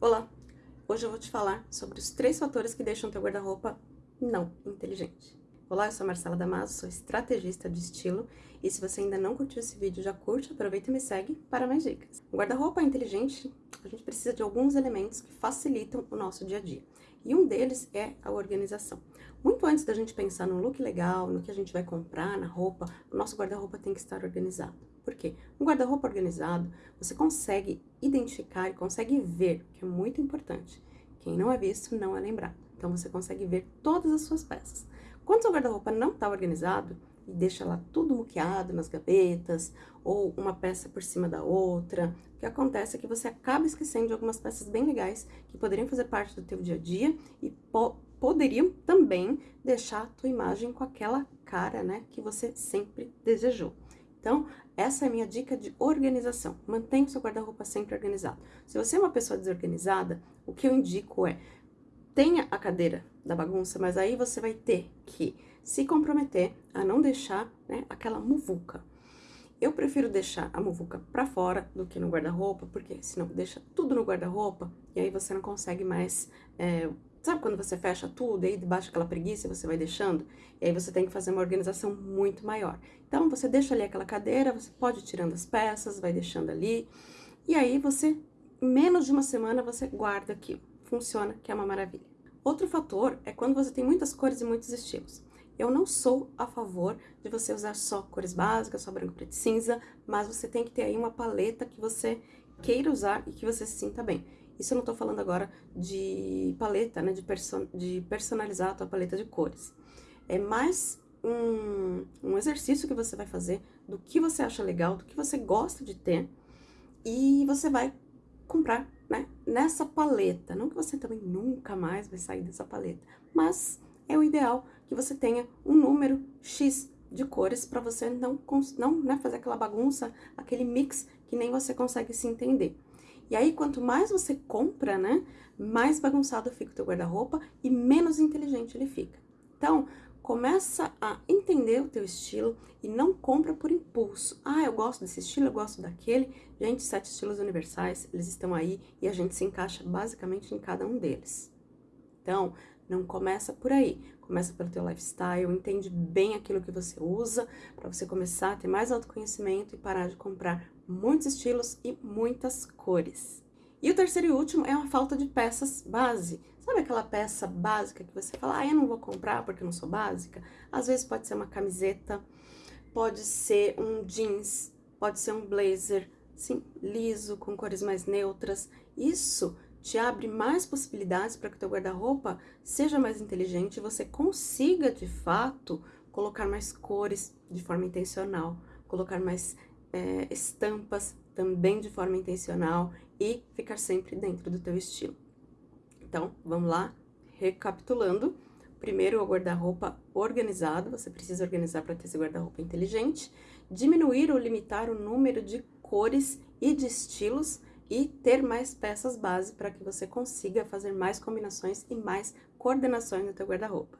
Olá! Hoje eu vou te falar sobre os três fatores que deixam teu guarda-roupa não inteligente. Olá, eu sou a Marcela Damaso, sou estrategista de estilo e se você ainda não curtiu esse vídeo, já curte, aproveita e me segue para mais dicas. Guarda-roupa inteligente, a gente precisa de alguns elementos que facilitam o nosso dia a dia e um deles é a organização. Muito antes da gente pensar no look legal, no que a gente vai comprar, na roupa, o nosso guarda-roupa tem que estar organizado. Por quê? Um guarda-roupa organizado, você consegue identificar e consegue ver, que é muito importante. Quem não é visto, não é lembrado. Então, você consegue ver todas as suas peças. Quando seu guarda-roupa não está organizado, e deixa lá tudo muqueado nas gavetas, ou uma peça por cima da outra, o que acontece é que você acaba esquecendo de algumas peças bem legais que poderiam fazer parte do teu dia a dia e po poderiam também deixar a tua imagem com aquela cara, né, que você sempre desejou. Então, essa é a minha dica de organização. Mantenha o seu guarda-roupa sempre organizado. Se você é uma pessoa desorganizada, o que eu indico é, tenha a cadeira da bagunça, mas aí você vai ter que se comprometer a não deixar né, aquela muvuca. Eu prefiro deixar a muvuca pra fora do que no guarda-roupa, porque senão deixa tudo no guarda-roupa e aí você não consegue mais é, Sabe quando você fecha tudo e aí debaixo daquela preguiça você vai deixando? E aí você tem que fazer uma organização muito maior. Então, você deixa ali aquela cadeira, você pode ir tirando as peças, vai deixando ali. E aí você, em menos de uma semana, você guarda aquilo. Funciona, que é uma maravilha. Outro fator é quando você tem muitas cores e muitos estilos. Eu não sou a favor de você usar só cores básicas, só branco, preto e cinza, mas você tem que ter aí uma paleta que você queira usar e que você se sinta bem. Isso eu não tô falando agora de paleta, né, de, de personalizar a tua paleta de cores. É mais um, um exercício que você vai fazer do que você acha legal, do que você gosta de ter, e você vai comprar, né, nessa paleta. Não que você também nunca mais vai sair dessa paleta, mas é o ideal que você tenha um número X de cores para você não, não né, fazer aquela bagunça, aquele mix que nem você consegue se entender. E aí, quanto mais você compra, né, mais bagunçado fica o teu guarda-roupa e menos inteligente ele fica. Então, começa a entender o teu estilo e não compra por impulso. Ah, eu gosto desse estilo, eu gosto daquele. Gente, sete estilos universais, eles estão aí e a gente se encaixa basicamente em cada um deles. Então, não começa por aí. Começa pelo teu lifestyle, entende bem aquilo que você usa, para você começar a ter mais autoconhecimento e parar de comprar muitos estilos e muitas cores. E o terceiro e último é uma falta de peças base. Sabe aquela peça básica que você fala, ah, eu não vou comprar porque eu não sou básica? Às vezes pode ser uma camiseta, pode ser um jeans, pode ser um blazer, sim, liso, com cores mais neutras. Isso te abre mais possibilidades para que o teu guarda-roupa seja mais inteligente e você consiga, de fato, colocar mais cores de forma intencional, colocar mais é, estampas também de forma intencional e ficar sempre dentro do teu estilo. Então, vamos lá, recapitulando. Primeiro, o guarda-roupa organizado, você precisa organizar para ter esse guarda-roupa inteligente. Diminuir ou limitar o número de cores e de estilos e ter mais peças base para que você consiga fazer mais combinações e mais coordenações no teu guarda-roupa.